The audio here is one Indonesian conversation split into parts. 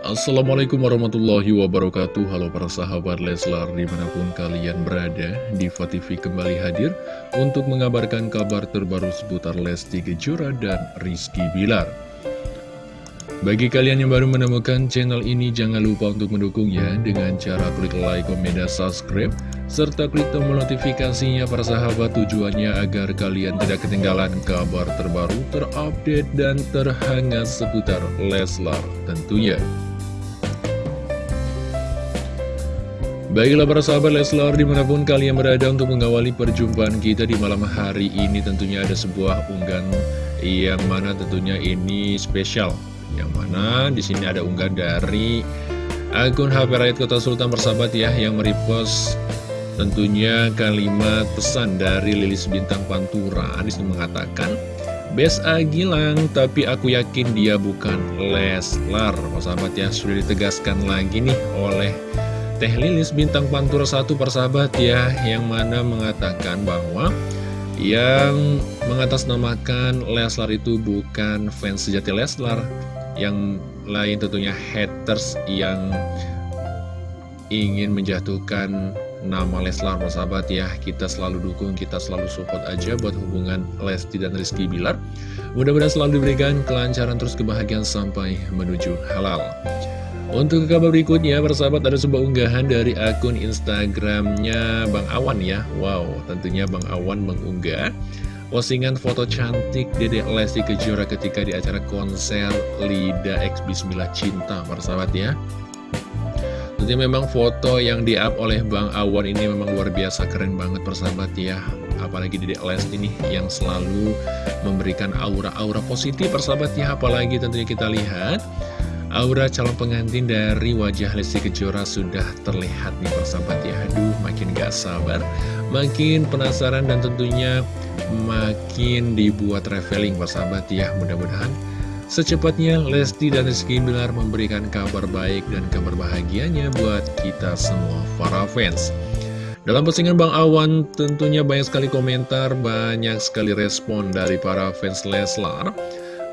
Assalamualaikum warahmatullahi wabarakatuh Halo para sahabat Leslar di mana pun kalian berada Diva TV kembali hadir untuk mengabarkan kabar terbaru seputar Lesti Kejora dan Rizky Bilar bagi kalian yang baru menemukan channel ini, jangan lupa untuk mendukungnya dengan cara klik like, komen, dan subscribe, serta klik tombol notifikasinya para sahabat tujuannya agar kalian tidak ketinggalan kabar terbaru, terupdate, dan terhangat seputar Leslar tentunya. Baiklah para sahabat Leslar di mana pun kalian berada untuk mengawali perjumpaan kita di malam hari ini tentunya ada sebuah unggahan yang mana tentunya ini spesial yang mana di sini ada unggah dari akun HP Rakyat Kota Sultan Persahabat ya yang merepost tentunya kalimat pesan dari Lilis Bintang Pantura. Anis mengatakan, Bes Agilang, tapi aku yakin dia bukan Leslar. Persahabat ya, sudah ditegaskan lagi nih oleh Teh Lilis Bintang Pantura satu persahabat ya, yang mana mengatakan bahwa yang mengatasnamakan Leslar itu bukan fans sejati Leslar, yang lain tentunya haters yang ingin menjatuhkan nama Leslar sahabat ya. Kita selalu dukung kita selalu support aja buat hubungan Lesti dan Rizky Bilar. Mudah-mudahan selalu diberikan kelancaran terus kebahagiaan sampai menuju halal untuk kabar berikutnya persahabat ada sebuah unggahan dari akun Instagramnya Bang Awan ya Wow tentunya Bang Awan mengunggah Postingan foto cantik Dedek Lesti Kejora ketika di acara konser Lida X Bismillah Cinta, para sahabat ya. Tentunya memang foto yang di-up oleh Bang Awan ini memang luar biasa keren banget persahabat ya. Apalagi Dedek Lesti ini yang selalu memberikan aura-aura positif persahabat ya. Apalagi tentunya kita lihat Aura calon pengantin dari wajah Lesti Kejora sudah terlihat nih persahabat ya. Aduh makin gak sabar Makin penasaran dan tentunya makin dibuat traveling persahabat ya. Mudah-mudahan secepatnya Lesti dan Rizky Bilar memberikan kabar baik dan kabar bahagianya buat kita semua para fans. Dalam postingan Bang Awan tentunya banyak sekali komentar, banyak sekali respon dari para fans Leslar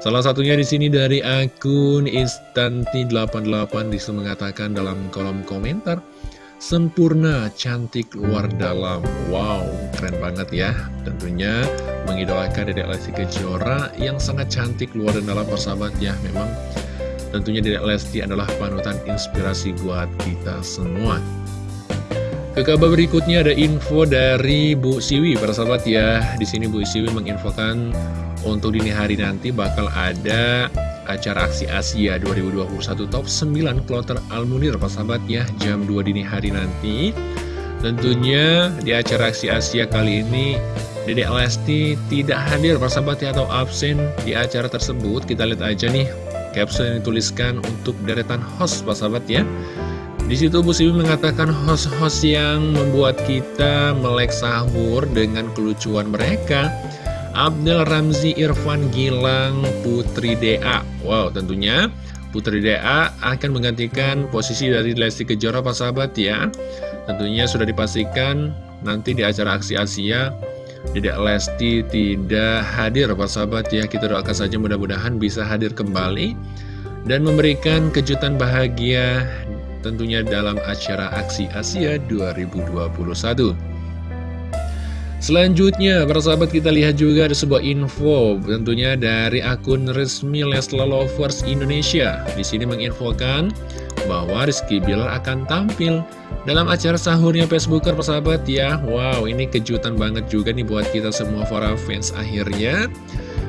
Salah satunya di sini dari akun Instanti88 di situ mengatakan dalam kolom komentar Sempurna, cantik, luar dalam. Wow, keren banget ya. Tentunya mengidolakan Dedek Lesti Kejora yang sangat cantik, luar dan dalam persahabat ya. Memang tentunya Dedek Lesti adalah panutan inspirasi buat kita semua ke kabar berikutnya ada info dari Bu Siwi, para sahabat ya. Di sini Bu Siwi menginfokan untuk dini hari nanti bakal ada acara aksi Asia 2021 Top 9 Kloter Almunir, para sahabat ya, jam 2 dini hari nanti. Tentunya di acara aksi Asia kali ini Dedek Lesti tidak hadir para sahabat ya atau absen di acara tersebut. Kita lihat aja nih caption yang dituliskan untuk deretan host para sahabat ya. Di situ Bu Siwi mengatakan host-host yang membuat kita melek sahur dengan kelucuan mereka. Abdel Ramzi Irfan Gilang Putri DA Wow tentunya Putri DA akan menggantikan posisi dari Lesti Kejora Pak sahabat ya. Tentunya sudah dipastikan nanti di acara aksi Asia Dedek Lesti tidak hadir Pak sahabat ya. Kita doakan saja mudah-mudahan bisa hadir kembali dan memberikan kejutan bahagia tentunya dalam acara Aksi Asia 2021. Selanjutnya, para sahabat kita lihat juga ada sebuah info tentunya dari akun resmi Lesla Lovers Indonesia. Di sini menginfokan bahwa Rizky Bilar akan tampil dalam acara sahurnya Facebooker persahabat ya. Wow, ini kejutan banget juga nih buat kita semua para fans akhirnya.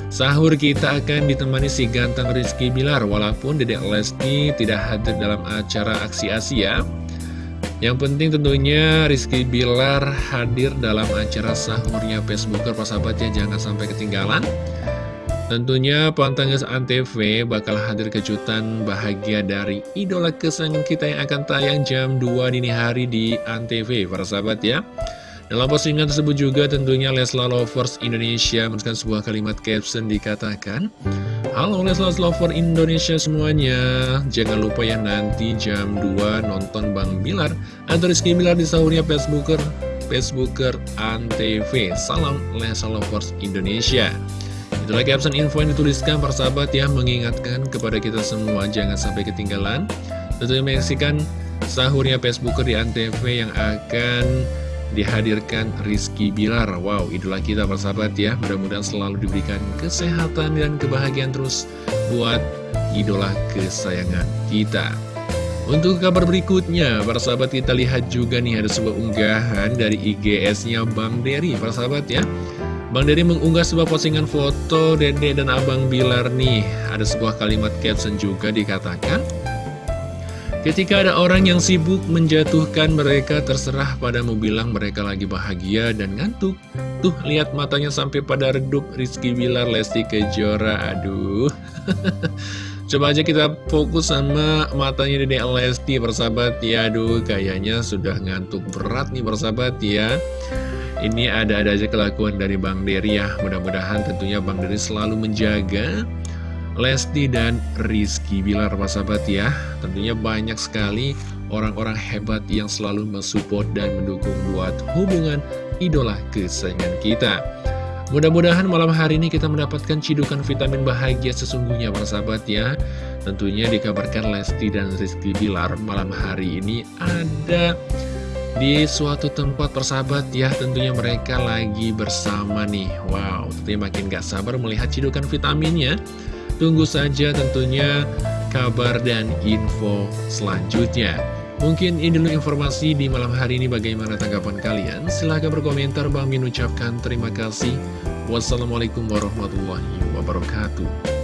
Sahur kita akan ditemani si ganteng Rizky Bilar Walaupun Dedek Lesti tidak hadir dalam acara aksi Asia. Yang penting tentunya Rizky Bilar hadir dalam acara sahurnya Facebooker. Persahabatnya jangan sampai ketinggalan. Tentunya Pantangis Antv bakal hadir kejutan bahagia dari idola kesayangan kita yang akan tayang jam 2 dini hari di Antv. Para sahabat ya dalam postingan tersebut juga tentunya Leslar Lovers Indonesia menuliskan sebuah kalimat caption dikatakan Halo Leslar Lovers Indonesia semuanya. Jangan lupa ya nanti jam 2 nonton Bang Bilar Atau Rizky Bilar di sahurnya Facebooker Facebooker Antv. Salam Leslar Lovers Indonesia. Itulah caption info yang dituliskan persahabat ya Mengingatkan kepada kita semua jangan sampai ketinggalan. Tentunya menyaksikan sahurnya Facebooker di Antv yang akan dihadirkan Rizky Bilar Wow, idola kita persahabat ya Mudah-mudahan selalu diberikan kesehatan dan kebahagiaan terus buat idola kesayangan kita untuk kabar berikutnya, para sahabat kita lihat juga nih ada sebuah unggahan dari IGS-nya Bang Dery, para sahabat ya. Bang Dery mengunggah sebuah postingan foto Dede dan Abang Bilar nih. Ada sebuah kalimat caption juga dikatakan, Ketika ada orang yang sibuk menjatuhkan mereka terserah padamu bilang mereka lagi bahagia dan ngantuk. Tuh lihat matanya sampai pada redup Rizky Bilar Lesti Kejora. Aduh. Coba aja kita fokus sama matanya Dede Lesti persahabat ya Aduh kayaknya sudah ngantuk berat nih persahabat ya Ini ada-ada aja kelakuan dari Bang Dery ya Mudah-mudahan tentunya Bang Dery selalu menjaga Lesti dan Rizky Bilar persahabat ya. Tentunya banyak sekali orang-orang hebat yang selalu mensupport dan mendukung buat hubungan idola kesayangan kita. Mudah-mudahan malam hari ini kita mendapatkan cidukan vitamin bahagia sesungguhnya persahabat ya. Tentunya dikabarkan Lesti dan Rizky Bilar malam hari ini ada di suatu tempat persahabat ya. Tentunya mereka lagi bersama nih. Wow tentunya makin gak sabar melihat cidukan vitaminnya Tunggu saja tentunya kabar dan info selanjutnya Mungkin ini dulu informasi di malam hari ini bagaimana tanggapan kalian? Silahkan berkomentar, Bang Min ucapkan terima kasih. Wassalamualaikum warahmatullahi wabarakatuh.